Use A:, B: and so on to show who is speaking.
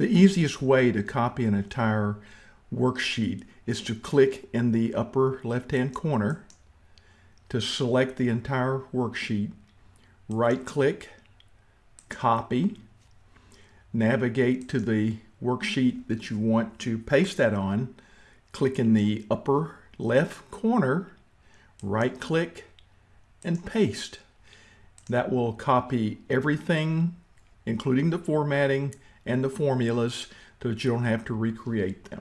A: The easiest way to copy an entire worksheet is to click in the upper left-hand corner to select the entire worksheet, right-click, copy, navigate to the worksheet that you want to paste that on, click in the upper left corner, right-click, and paste. That will copy everything, including the formatting and the formulas, so that you don't have to recreate them.